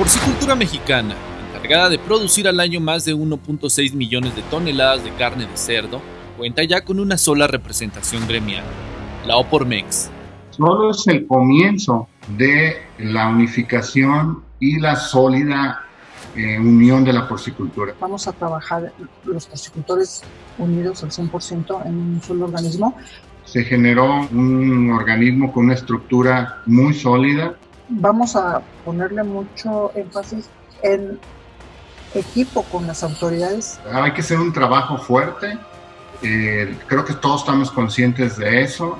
porcicultura mexicana, encargada de producir al año más de 1.6 millones de toneladas de carne de cerdo, cuenta ya con una sola representación gremial, la Opormex. Solo es el comienzo de la unificación y la sólida eh, unión de la porcicultura. Vamos a trabajar los porcicultores unidos al 100% en un solo organismo. Se generó un organismo con una estructura muy sólida. Vamos a ponerle mucho énfasis en equipo con las autoridades. Hay que hacer un trabajo fuerte. Eh, creo que todos estamos conscientes de eso.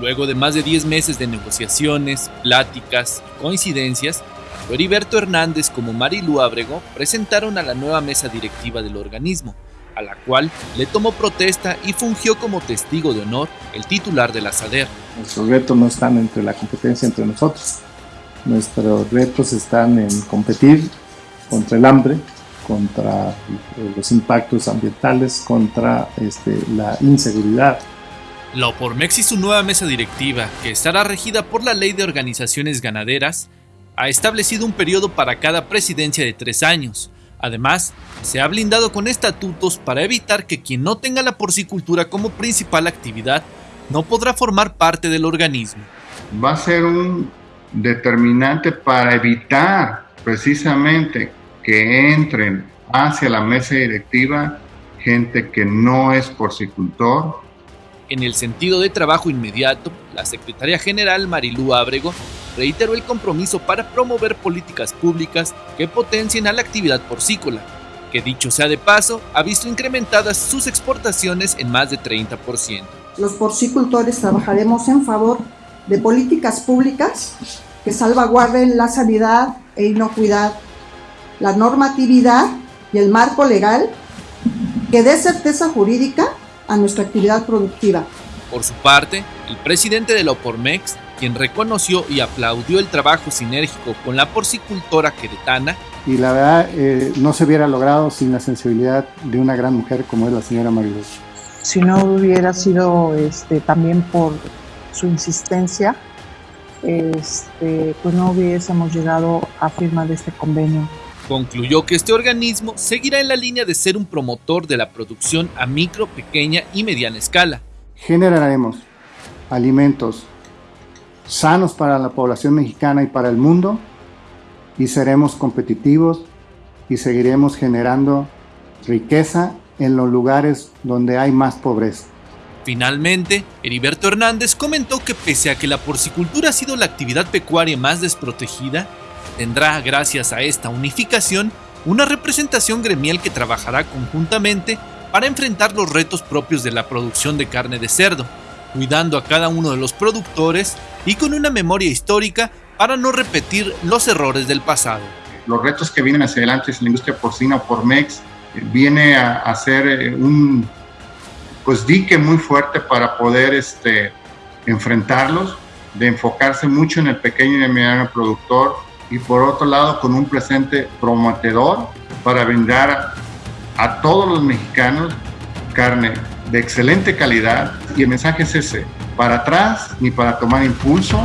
Luego de más de 10 meses de negociaciones, pláticas y coincidencias, Heriberto Hernández como Marilu Ábrego presentaron a la nueva mesa directiva del organismo, a la cual le tomó protesta y fungió como testigo de honor el titular de la SADER. Nuestros retos no están entre la competencia entre nosotros. Nuestros retos están en competir contra el hambre, contra los impactos ambientales, contra este, la inseguridad. La OPORMEX y su nueva mesa directiva, que estará regida por la Ley de Organizaciones Ganaderas, ha establecido un periodo para cada presidencia de tres años. Además, se ha blindado con estatutos para evitar que quien no tenga la porcicultura como principal actividad no podrá formar parte del organismo. Va a ser un determinante para evitar precisamente que entren hacia la mesa directiva gente que no es porcicultor. En el sentido de trabajo inmediato, la secretaria general Marilú Ábrego reiteró el compromiso para promover políticas públicas que potencien a la actividad porcícola, que dicho sea de paso, ha visto incrementadas sus exportaciones en más de 30%. Los porcicultores trabajaremos en favor de políticas públicas que salvaguarden la sanidad e inocuidad, la normatividad y el marco legal que dé certeza jurídica a nuestra actividad productiva. Por su parte, el presidente de la OPORMEX quien reconoció y aplaudió el trabajo sinérgico con la porcicultora queretana. Y la verdad, eh, no se hubiera logrado sin la sensibilidad de una gran mujer como es la señora Mariluz. Si no hubiera sido este, también por su insistencia, este, pues no hubiésemos llegado a firmar este convenio. Concluyó que este organismo seguirá en la línea de ser un promotor de la producción a micro, pequeña y mediana escala. Generaremos alimentos sanos para la población mexicana y para el mundo y seremos competitivos y seguiremos generando riqueza en los lugares donde hay más pobreza. Finalmente, Heriberto Hernández comentó que pese a que la porcicultura ha sido la actividad pecuaria más desprotegida, tendrá, gracias a esta unificación, una representación gremial que trabajará conjuntamente para enfrentar los retos propios de la producción de carne de cerdo, cuidando a cada uno de los productores y con una memoria histórica para no repetir los errores del pasado. Los retos que vienen hacia adelante es la industria porcina por MEX, eh, viene a, a ser eh, un pues dique muy fuerte para poder este, enfrentarlos, de enfocarse mucho en el pequeño y mediano productor y por otro lado con un presente prometedor para brindar a todos los mexicanos carne de excelente calidad. Y el mensaje es ese, para atrás ni para tomar impulso,